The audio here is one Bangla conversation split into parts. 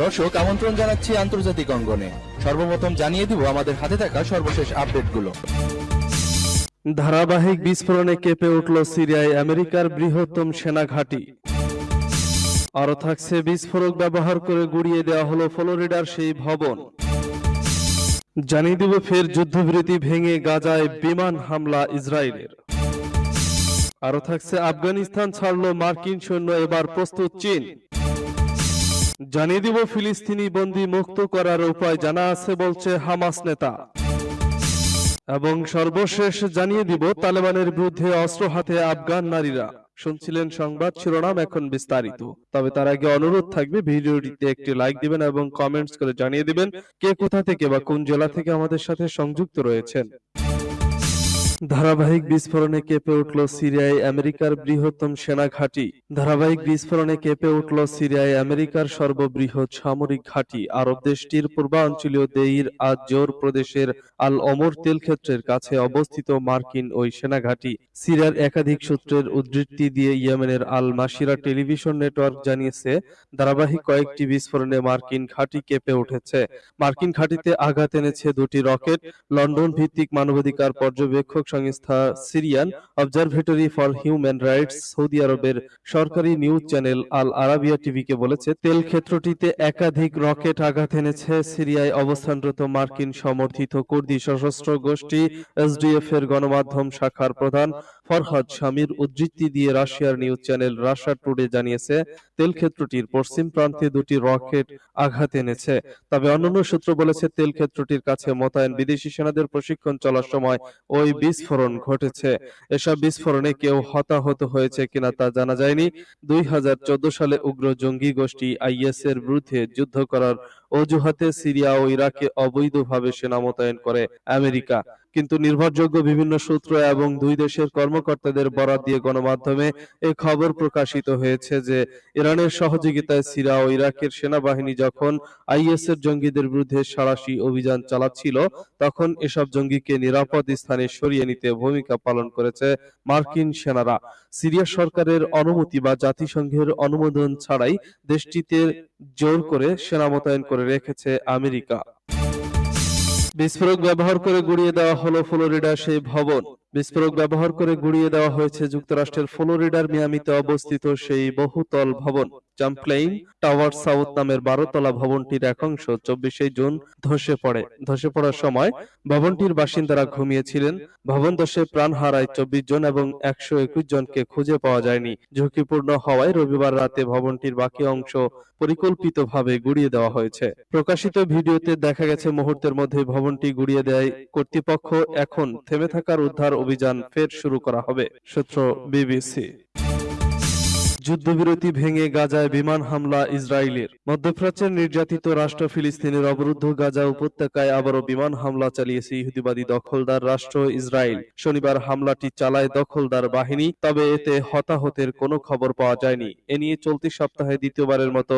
দর্শক, আমন্ত্রণ জানাচ্ছি আন্তর্জাতিক অঙ্গনে। সর্বপ্রথম জানিয়ে দিব আমাদের হাতে থাকা সর্বশেষ আপডেটগুলো। ধারাবাহিক বিস্ফোরণে কেঁপে উঠল সিরিয়ায় আমেরিকার বৃহত্তম সেনা ঘাঁটি। আরও থাকছে বিস্ফোরক ব্যবহার করে গুড়িয়ে দেওয়া হলো ফ্লোরিডার সেই ভবন। জানিয়ে দিব ফের যুদ্ধবিরতি ভেঙে গাজায় বিমান হামলা ইসরায়েলের। আরও থাকছে আফগানিস্তান ছাড়ল মার্কিন সৈন্য, এবার প্রস্তুত চীন। জানিয়ে দিব ফিলিস্তিনি বন্দী মুক্ত করার উপায়, জানা আছে বলছে হামাস নেতা। এবং সর্বশেষ জানিয়ে দিব, তালেবানের বিরুদ্ধে অস্ত্র হাতে আফগান নারীরা। শুনছিলেন সংবাদ শিরোনাম এখন বিস্তারিত। তবে তার আগে অনুরোধ থাকবে, ভিডিওটিতে একটি লাইক দিবেন এবং কমেন্টস করে জানিয়ে দিবেন কে কোথা থেকে বা কোন জেলা থেকে আমাদের সাথে সংযুক্ত রয়েছেন। ধারাবাহিক বিস্ফোরণে কেঁপে উঠল সিরিয়ায় আমেরিকার বৃহত্তম সেনা ঘাঁটি। ধারাবাহিক বিস্ফোরণে কেঁপে উঠল সিরিয়ায় আমেরিকার সর্ববৃহৎ সামরিক ঘাঁটি। আরব দেশটির পূর্বাঞ্চলীয় দেইর আজ জোর প্রদেশের আল অমর তেল ক্ষেত্রের কাছে অবস্থিত মার্কিন ওই সেনা ঘাঁটি। সিরিয়ার একাধিক সূত্রের উদ্ধৃতি দিয়ে ইয়েমেনের আল মাসিরা টেলিভিশন নেটওয়ার্ক জানিয়েছে, ধারাবাহিক কয়েকটি বিস্ফোরণে মার্কিন ঘাঁটি কেঁপে উঠেছে। মার্কিন ঘাঁটিতে আঘাত এনেছে দুটি রকেট। লন্ডন ভিত্তিক মানবাধিকার পর্যবেক্ষক সংস্থা Syrian Observatory for Human Rights Saudi আরবের সরকারি নিউজ চ্যানেল আল আরাবিয়া টিভিকে বলেছে, তেল ক্ষেত্রটিতে একাধিক রকেট আঘাত এনেছে। সিরিয়ায় অবস্থানরত মার্কিন সমর্থিত কুর্দি সশস্ত্র গোষ্ঠী এসডিএফ এর গণমাধ্যম শাখার প্রধান ফরহাদ শামির উদ্ধৃতি দিয়ে রাশিয়ার নিউজ চ্যানেল রাশিয়া টুডে জানিয়েছে তেল ক্ষেত্রটির পশ্চিম প্রান্তে দুটি রকেট আঘাত এনেছে। তবে অন্যান্য সূত্র বলেছে তেল ক্ষেত্রটির কাছে মোতায়েন বিদেশি সেনাদের প্রশিক্ষণ চলার সময় ওই বিস্ফোরণ ঘটেছে। এসব বিস্ফোরণে কেউ হতাহত হয়েছে কিনা তা জানা যায়নি। দুই হাজার চোদ্দ সালে উগ্র জঙ্গি গোষ্ঠী আইএস এর বিরুদ্ধে যুদ্ধ করার অজুহাতে সিরিয়া ও ইরাকে অবৈধভাবে সেনা মোতায়েন করে আমেরিকা। কিন্তু নির্ভরযোগ্য বিভিন্ন সূত্র এবং দুই দেশের কর্মকর্তাদের বরাত দিয়ে গণমাধ্যমে এ খবর প্রকাশিত হয়েছে যে, ইরানের সহযোগিতায় সিরিয়া ও ইরাকের সেনাবাহিনী যখন আইএস এর জঙ্গিদের বিরুদ্ধে সাঁড়াশি অভিযান চালাচ্ছিল, তখন এসব জঙ্গিকে নিরাপদ স্থানে সরিয়ে নিতে ভূমিকা পালন করেছে মার্কিন সেনারা। সিরিয়া সরকারের অনুমতি বা জাতিসংঘের অনুমোদন ছাড়াই দেশটিতে জোর করে সেনা মোতায়েন করে রেখেছে আমেরিকা। বিস্ফোরক ব্যবহার করে গুড়িয়ে দেওয়া হলো ফ্লোরিডার সেই ভবন। বিস্ফোরক ব্যবহার করে গুড়িয়ে দেওয়া হয়েছে যুক্তরাষ্ট্রের ফ্লোরিডার মিয়ামিতে অবস্থিত সেই বহুতল ভবন জাম্পলেইন টাওয়ার সাউথ নামের বারোতলা ভবনটির এক অংশ চব্বিশে জুন ধসে পড়ে। ধসে পড়ার সময় ভবনটির বাসিন্দারা ঘুমিয়েছিলেন। ভবন ধসে প্রাণ হারায় চব্বিশ জন এবং একশো একুশ জনকে খুঁজে পাওয়া যায়নি। ঝুঁকিপূর্ণ হওয়ায় রবিবার রাতে ভবনটির বাকি অংশ পরিকল্পিতভাবে গুড়িয়ে দেওয়া হয়েছে। প্রকাশিত ভিডিওতে দেখা গেছে, মুহূর্তের মধ্যে ভবনটি গুড়িয়ে দেয় কর্তৃপক্ষ। এখন থেমে থাকার উদ্ধার অভিযান ফের শুরু করা হবে, সূত্র বিবিসি। যুদ্ধবিরতি ভেঙে গাজায় বিমান হামলা ইসরায়েলের। মধ্যপ্রাচ্যের নির্যাতিত রাষ্ট্র ফিলিস্তিনের অবরুদ্ধ গাজা উপত্যকায় আবারও বিমান হামলা চালিয়েছে ইহুদিবাদী দখলদার রাষ্ট্র ইসরায়েল। শনিবার হামলাটি চালায় দখলদার বাহিনী, তবে এতে হতাহতের কোনো খবর পাওয়া যায়নি। এ নিয়ে চলতি সপ্তাহে দ্বিতীয়বারের মতো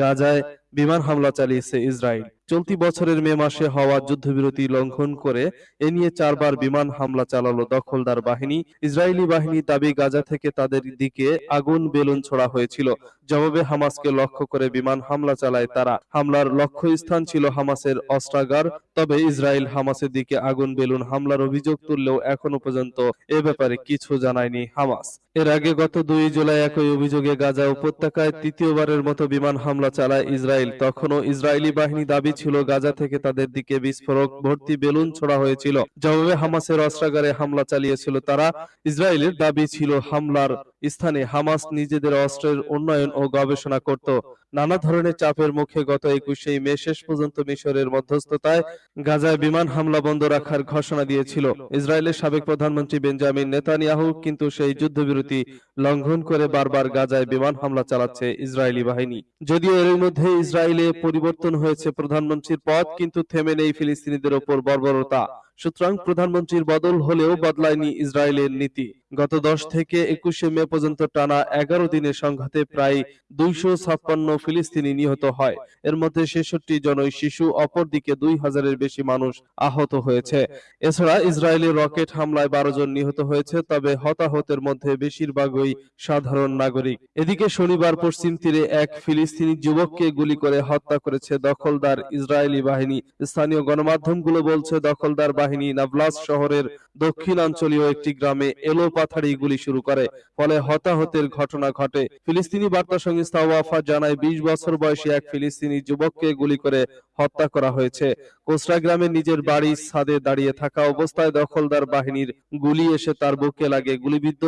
গাজায় বিমান হামলা চালিয়েছে ইসরায়েল। চলতি বছরের মে মাসে হওয়া যুদ্ধবিরতি লঙ্ঘন করে এ নিয়ে চারবার বিমান হামলা চালালো দখলদার বাহিনী। ইসরায়েলি বাহিনী দাবি, গাজা থেকে তাদের দিকে আগুন বেলুন ছোড়া হয়েছিল। জবাবে হামাসকে লক্ষ্য করে বিমান হামলা চালায় তারা। হামলার লক্ষ্য স্থান ছিল হামাসের অস্ত্রাগার, তবে ইসরায়েল হামাসের দিকে আগুন বেলুন হামলার অভিযোগ তুললেও এখনও পর্যন্ত এ ব্যাপারে কিছু জানায়নি হামাস। এর আগে গত দুই জুলাই একই অভিযোগে গাজা উপত্যকায় তৃতীয়বারের মতো বিমান হামলা চালায় ইসরায়েল। তখনও ইসরায়েলি বাহিনী দাবি ছিল গাজা থেকে তাদের দিকে বিস্ফোরক ভর্তি বেলুন ছোড়া হয়েছিল। জবাবে হামাসের অস্ত্রাগারে হামলা চালিয়েছিল তারা। ইসরায়েলের দাবি ছিল হামলার স্থানে হামাস নিজেদের অস্ত্রের উন্নয়ন ও গবেষণা করত। নানা ধরনের চাপের মুখে গত একুশে মে শেষ পর্যন্ত মিশরের মধ্যস্থতায় গাজায় বিমান হামলা বন্ধ রাখার ঘোষণা দিয়েছিল। ইসরায়েলের সাবেক প্রধানমন্ত্রী বেঞ্জামিন নেতানিয়াহু কিন্তু সেই যুদ্ধবিরতি লঙ্ঘন করে বারবার গাজায় বিমান হামলা চালাচ্ছে ইসরায়েলি বাহিনী। যদিও এর মধ্যে ইসরায়েলে পরিবর্তন হয়েছে প্রধানমন্ত্রীর পদ, কিন্তু থেমে নেই ফিলিস্তিনিদের ওপর বর্বরতা। সুতরাং প্রধানমন্ত্রীর বদল হলেও বদলায়নি ইসরায়েলের নীতি। গত দশ থেকে একুশে মে পর্যন্ত টানা এগারো দিনের সংঘাতে প্রায় দুইশো ছাপ্পান্ন ফিলিস্তিনি নিহত হয়। এর মধ্যে ছেষট্টি জনই শিশু, অপরদিকে দুই হাজারের বেশি মানুষ আহত হয়েছে। এছাড়া ইসরায়েলি রকেট হামলায় বারো জন নিহত হয়েছে, তবে হতাহতের মধ্যে বেশিরভাগই সাধারণ নাগরিক। এদিকে শনিবার পশ্চিম তীরে এক ফিলিস্তিনি যুবককে গুলি করে হত্যা করেছে দখলদার ইসরায়েলি বাহিনী। স্থানীয় গণমাধ্যমগুলো বলছে, দখলদার বাহিনী নাবলাস শহরের দক্ষিণাঞ্চলীয় একটি গ্রামে এলো পাথাড়ি গুলি শুরু করে। ফলে হতাহতের ঘটনা ঘটে। ফিলিস্তিনি বার্তা সংস্থা ওয়াফা জানায়, বিশ বছর বয়সী এক ফিলিস্তিনি যুবককে গুলি করে হত্যা করা হয়েছে। কোসরা গ্রামে নিজের বাড়ির ছাদে দাঁড়িয়ে থাকা অবস্থায় দখলদার বাহিনীর গুলি এসে তার বুকে লাগে। গুলিবিদ্ধ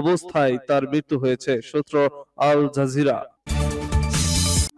অবস্থায় তার মৃত্যু হয়েছে, সূত্র আল জাজিরা।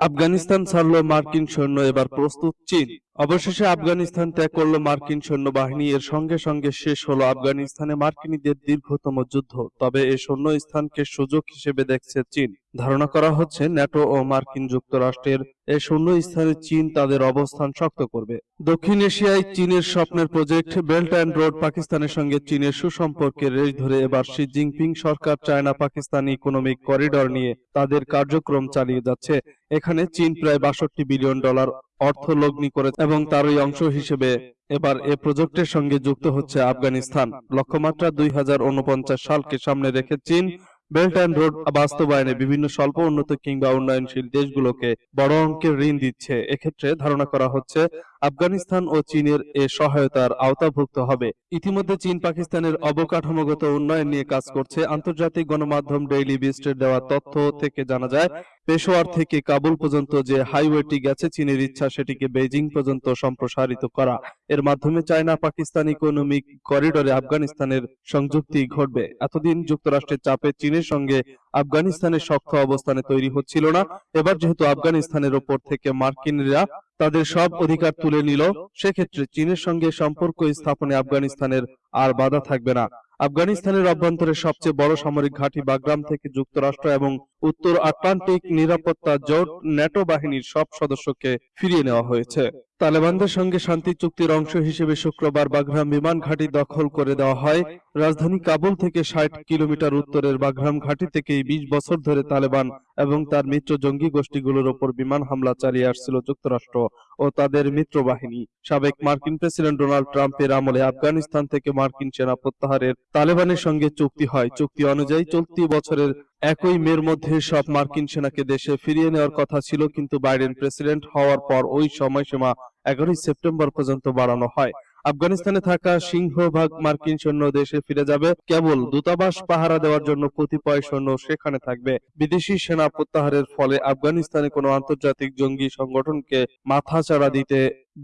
আফগানিস্তান ছাড়ল মার্কিন সৈন্য, এবার প্রস্তুত চীন। অবশেষে আফগানিস্তান ত্যাগ করল মার্কিন সৈন্যবাহিনী। এর সঙ্গে সঙ্গে শেষ হলো আফগানিস্তানে মার্কিনীদের দীর্ঘতম যুদ্ধ। তবে এই শূন্য স্থানকে সুযোগ হিসেবে দেখছে চীন। ধারণা করা হচ্ছে ন্যাটো ও মার্কিন যুক্তরাষ্ট্রের এই শূন্য স্থানে চীন তাদের অবস্থান শক্ত করবে। দক্ষিণ এশিয়ায় চীনের স্বপ্নের প্রজেক্ট, বেল্ট অ্যান্ড রোড পাকিস্তানের সঙ্গে চীনের সুসম্পর্কের রেশ ধরে এবার শি জিনপিং সরকার চায়না পাকিস্তান ইকোনমিক করিডর নিয়ে তাদের কার্যক্রম চালিয়ে যাচ্ছে। এখানে চীন প্রায় বাষট্টি বিলিয়ন ডলার অর্থ লগ্নি করে এবং তারই অংশ হিসেবে এবার এ প্রজেক্টের সঙ্গে যুক্ত হচ্ছে আফগানিস্তান। লক্ষ্যমাত্রা দুই হাজার ঊনপঞ্চাশ সালকে সামনে রেখে চীন, বেল্ট অ্যান্ড রোড বাস্তবায়নে বিভিন্ন স্বল্প উন্নত কিংবা উন্নয়নশীল দেশগুলোকে বড় অঙ্কের ঋণ দিচ্ছে। এক্ষেত্রে ধারণা করা হচ্ছে আফগানিস্তান ও চীনের এ সহায়তার আওতাভুক্ত হবে। ইতিমধ্যে চীন পাকিস্তানের অবকাঠামোগত উন্নয়ন নিয়ে কাজ করছে আন্তর্জাতিক গণমাধ্যম ডেইলি বিস্টের দেওয়া তথ্য থেকে জানা যায়, পেশোয়ার থেকে কাবুল পর্যন্ত যে হাইওয়েটি গেছে চীনের ইচ্ছা সেটিকে বেজিং পর্যন্ত সম্প্রসারিত করা। এর মাধ্যমে চায়না পাকিস্তান ইকোনমিক করিডোরে আফগানিস্তানের সংযুক্তি ঘটবে। এতদিন যুক্তরাষ্ট্রের চাপে চীনের সঙ্গে আফগানিস্তানের শক্ত অবস্থানে তৈরি হচ্ছিল না। এবার যেহেতু আফগানিস্তানের ওপর থেকে মার্কিনরা তাদের সব অধিকার তুলে নিল। সেক্ষেত্রে চীনের সঙ্গে সম্পর্ক স্থাপনে আফগানিস্তানের আর বাধা থাকবে না। আফগানিস্তানের অভ্যন্তরে সবচেয়ে বড় সামরিক ঘাঁটি বাগরাম থেকে যুক্তরাষ্ট্র এবং উত্তর আটলান্টিক নিরাপত্তা জোট ন্যাটো বাহিনীর সব সদস্যকে ফিরিয়ে নেওয়া হয়েছে। তালেবানদের সঙ্গে শান্তি চুক্তির অংশ হিসেবে শুক্রবার বাগরাম বিমান ঘাঁটি দখল করে দেওয়া হয়। রাজধানী কাবুল থেকে ষাট কিলোমিটার উত্তরের বাগরাম ঘাঁটি থেকেই বিশ বছর ধরে তালেবান এবং তার মিত্র জঙ্গি গোষ্ঠীগুলোর ওপর বিমান হামলা চালিয়ে আসছিল যুক্তরাষ্ট্র ও তাদের মিত্র বাহিনী সাবেক মার্কিন প্রেসিডেন্ট ডোনাল্ড ট্রাম্পের আমলে আফগানিস্তান থেকে মার্কিন সেনা প্রত্যাহারের তালেবানের সঙ্গে চুক্তি হয়। চুক্তি অনুযায়ী চলতি বছরের একই মের মধ্যে সব মার্কিন সেনাকে দেশে ফিরিয়ে নেওয়ার কথা ছিল, কিন্তু বাইডেন প্রেসিডেন্ট হওয়ার পর ওই সময়সীমা এগারোই সেপ্টেম্বর পর্যন্ত বাড়ানো হয়। আফগানিস্তানে থাকা সিংহভাগ মার্কিন সৈন্য দেশে ফিরে যাবে, কেবল দূতাবাস পাহারা দেওয়ার জন্য কতিপয় সৈন্য সেখানে থাকবে। বিদেশি সেনা প্রত্যাহারের ফলে আফগানিস্তানে কোনো আন্তর্জাতিক জঙ্গি সংগঠনকে মাথাচাড়া দিতে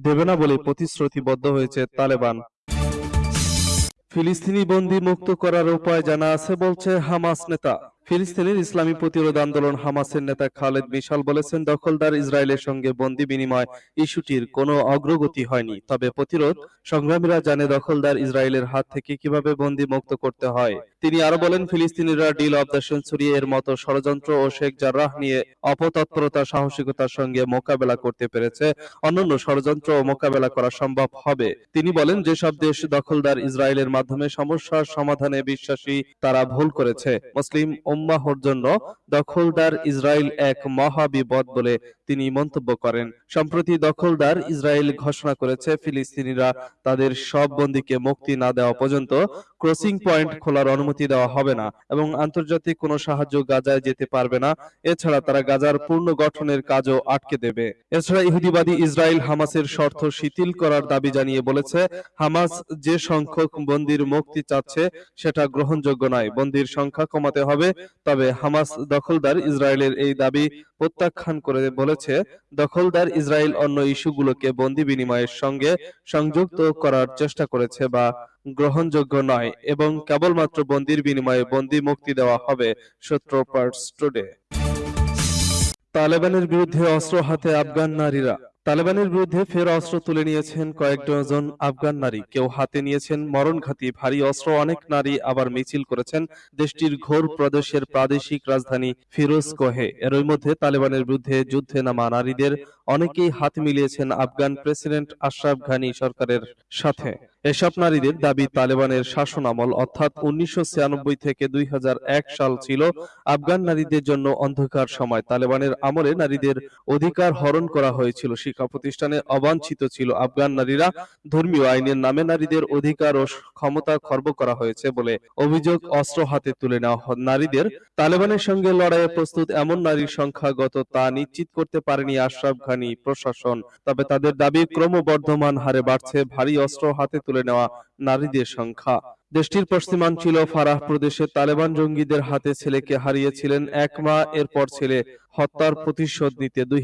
দেবে না বলে প্রতিশ্রুতিবদ্ধ হয়েছে তালেবান। ফিলিস্তিনি বন্দী মুক্ত করার উপায় জানা আছে বলছে হামাস নেতা। ফিলিস্তিনের ইসলামী প্রতিরোধ আন্দোলন হামাসের নেতা খালেদ মিশাল বলেছেন, দখলদার ইসরায়েলের সঙ্গে বন্দি বিনিময় ইস্যুটির কোনো অগ্রগতি হয়নি। তবে প্রতিরোধ সংগ্রামীরা জানে দখলদার ইসরায়েলের হাত থেকে কীভাবে বন্দি মুক্ত করতে হয়। তিনি আরও বলেন, ফিলিস্তিনিরা ডিল অব দ্য সেঞ্চুরি এর মতো ষড়যন্ত্র ও শেখ জার্রাহ নিয়ে অপতৎপরতা, সাহসিকতার সঙ্গে মোকাবেলা করতে পেরেছে। অন্যান্য ষড়যন্ত্র ও মোকাবেলা করা সম্ভব হবে। তিনি বলেন, যেসব দেশ দখলদার ইসরায়েলের মাধ্যমে সমস্যার সমাধানে বিশ্বাসী, তারা ভুল করেছে। মুসলিম উম্মাহর জন্য দখলদার ইসরায়েল এক মহাবিপদ বলে তিনি মন্তব্য করেন, সম্প্রতি দখলদার ইসরায়েল ঘোষণা করেছে ফিলিস্তিনিরা তাদের সব বন্দীকে মুক্তি না দেওয়া পর্যন্ত ক্রসিং পয়েন্ট খোলার অনুমতি দেওয়া হবে না এবং আন্তর্জাতিক কোনো সাহায্য গাজায় যেতে পারবে না। এছাড়া তারা গাজার পূর্ণ গঠনের কাজও আটকে দেবে। এছাড়া ইহুদিবাদী ইসরায়েল হামাসের শর্ত শিথিল করার দাবি জানিয়ে বলেছে, হামাস যে সংখ্যক বন্দির মুক্তি চাচ্ছে সেটা গ্রহণযোগ্য নয়। বন্দির সংখ্যা কমাতে হবে, তবে হামাস দখলদার ইসরায়েলের এই দাবি প্রত্যাখ্যান করে বলেছে, দখলদার ইসরায়েল অন্য ইস্যুগুলোকে বন্দি বিনিময়ের সঙ্গে সংযুক্ত করার চেষ্টা করেছে বা গ্রহণযোগ্য নয় এবং কেবলমাত্র বন্দির বিনিময়ে বন্দি মুক্তি দেওয়া হবে, সূত্র পার্টস টুডে তালেবানের বিরুদ্ধে অস্ত্র হাতে আফগান নারীরা। তালেবানের বিরুদ্ধে ফের অস্ত্র তুলে নিয়েছেন কয়েক ডজন আফগান নারী। কেউ হাতে নিয়েছেন মরণঘাতী ভারী অস্ত্র, অনেক নারী আবার মিছিল করেছেন দেশটির ঘোর প্রদেশের প্রাদেশিক রাজধানী ফিরোজ কোহে। এরই মধ্যে তালেবানের বিরুদ্ধে যুদ্ধে নামা নারীদের অনেকেই হাত মিলিয়েছেন আফগান প্রেসিডেন্ট আশরাফ ঘানি সরকারের সাথে। এসব নারীদের দাবি তালেবানের শাসন আমল, অর্থাৎ উনিশশো ছিয়ানব্বই থেকে দুই হাজার এক সাল ছিল আফগান নারীদের জন্য অন্ধকার সময়। তালেবানের আমলে নারীদের অধিকার হরণ করা হয়েছিল শিক্ষা প্রতিষ্ঠানে অবাঞ্ছিত ছিল। আফগান নারীরা ধর্মীয় আইনের নামে নারীদের অধিকার ও ক্ষমতা খর্ব করা হয়েছে বলে অভিযোগ অস্ত্র হাতে তুলে নেওয়া নারীদের। তালেবানের সঙ্গে লড়াইয়ে প্রস্তুত এমন নারীর সংখ্যা গত তা নিশ্চিত করতে পারেনি আশরাফ ঘানি প্রশাসন। তবে তাদের দাবি ক্রমবর্ধমান হারে বাড়ছে। ভারী অস্ত্র হাতে তুলে নেওয়া নারীদের সংখ্যা। দেশটির পশ্চিমাঞ্চল ফারাহ প্রদেশে তালেবান জঙ্গিদের হাতে ছেলেকে হারিয়েছিলেন এক মা, এরপর ছেলে হত্যার প্রতিশোধ নিতে দুই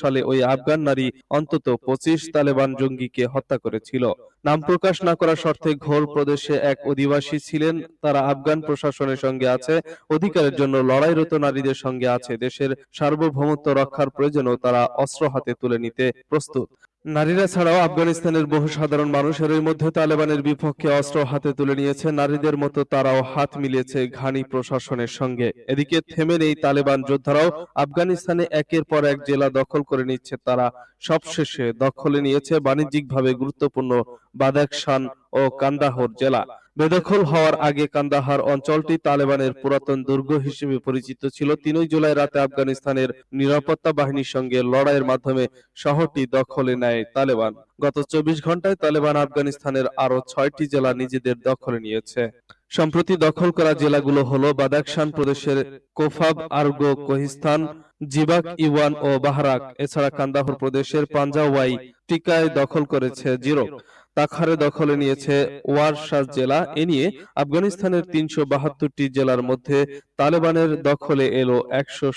সালে ওই আফগান নারী অন্তত পঁচিশ তালেবান জঙ্গিকে হত্যা করেছিল। নাম প্রকাশ না করার শর্তে ঘোর প্রদেশে এক অধিবাসী ছিলেন। তারা আফগান প্রশাসনের সঙ্গে আছে, অধিকারের জন্য লড়াইরত নারীদের সঙ্গে আছে। দেশের সার্বভৌমত্ব রক্ষার প্রয়োজনেও তারা অস্ত্র হাতে তুলে নিতে প্রস্তুত। নারীরা ছাড়াও আফগানিস্তানের বহু সাধারণ মানুষের মধ্যে তালেবানের বিপক্ষে অস্ত্র হাতে তুলে নিয়েছে। নারীদের মতো তারাও হাত মিলিয়েছে ঘানি প্রশাসনের সঙ্গে। এদিকে থেমে নেই তালেবান যোদ্ধারাও। আফগানিস্তানে একের পর এক জেলা দখল করে নিচ্ছে তারা। সবশেষে দখলে নিয়েছে বাণিজ্যিকভাবে গুরুত্বপূর্ণ বাদাকশান ও কান্দাহর জেলা। বেদখল হওয়ার আগে কান্দাহার অঞ্চলটি তালেবানের পুরাতন দুর্গ হিসেবে পরিচিত ছিল। তিনই জুলাই রাতে আফগানিস্তানের নিরাপত্তা বাহিনীর সঙ্গে লড়াইয়ের মাধ্যমে শহরটি দখলে নেয় তালেবান। গত চব্বিশ ঘন্টায় তালেবান আফগানিস্তানের আরও ছয়টি জেলা নিজেদের দখলে নিয়েছে। সম্প্রতি দখল করা জেলাগুলো হলো বাদাকশান প্রদেশের কোফাব, আরগো, কোহিস্তান, জিবাক ইওয়ান ও বাহারাক। এছাড়া কান্দাহর প্রদেশের পাঞ্জাওয়াই টিকায় দখল করেছে জিরো। তাখারে দখলে নিয়েছে ওয়ারশাস জেলা। এ নিয়ে আফগানিস্তানের তিনশো বাহাত্তরটি জেলার মধ্যে তালেবানের দখলে এলো একশো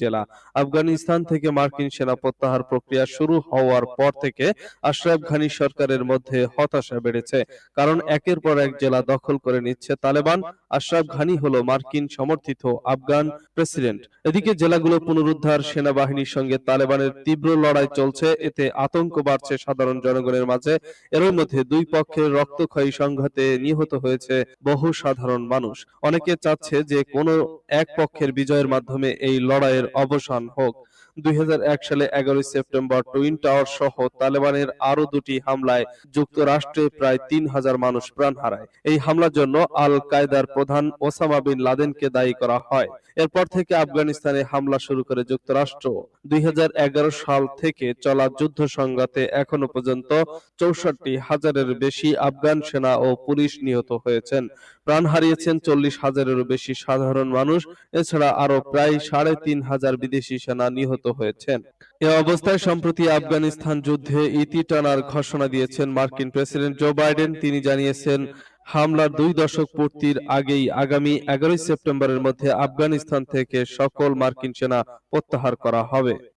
জেলা। আফগানিস্তান থেকে মার্কিন সেনা প্রত্যাহার প্রক্রিয়া শুরু হওয়ার পর থেকে আশরাফ ঘানি সরকারের মধ্যে হতাশা বেড়েছে। কারণ একের পর এক জেলা দখল করে নিচ্ছে তালেবান। আশরাফ ঘানি হলো মার্কিন সমর্থিত আফগান প্রেসিডেন্ট। এদিকে জেলাগুলো পুনরুদ্ধার সেনাবাহিনীর সঙ্গে তালেবানের তীব্র লড়াই চলছে। এতে আতঙ্ক বাড়ছে সাধারণ জনগণের মাঝে। এর মধ্যে দুই পক্ষের রক্তক্ষয়ী সংঘাতে নিহত হয়েছে বহু সাধারণ মানুষ। অনেকে চাচ্ছে যে কোনো এক পক্ষের বিজয়ের মাধ্যমে এই লড়াইয়ের অবসান হোক। দুই হাজার এক সালে এগারোই সেপ্টেম্বর টুইন টাওয়ার সহ তালেবানের আরও দুটি হামলায় যুক্তরাষ্ট্রে প্রায় তিন হাজার মানুষ প্রাণ হারায়। এই হামলার জন্য আল কায়দার প্রধান ওসামা বিন লাদেনকে দায়ী করা হয়। এরপর থেকে আফগানিস্তানে হামলা শুরু করে যুক্তরাষ্ট্র। দুই সাল থেকে চলা যুদ্ধ সংঘাতে এখনও পর্যন্ত চৌষট্টি হাজারের বেশি আফগান সেনা ও পুলিশ নিহত হয়েছেন। প্রাণ হারিয়েছেন চল্লিশ হাজারেরও বেশি সাধারণ মানুষ। এছাড়া আরও প্রায় সাড়ে তিন হাজার বিদেশি সেনা নিহত হয়েছেন। এ অবস্থায় সম্প্রতি আফগানিস্তান যুদ্ধে ইতি টানার ঘোষণা দিয়েছেন মার্কিন প্রেসিডেন্ট জো বাইডেন। তিনি জানিয়েছেন, হামলার দুই দশক পূর্তির আগেই আগামী এগারোই সেপ্টেম্বরের মধ্যে আফগানিস্তান থেকে সকল মার্কিন সেনা প্রত্যাহার করা হবে।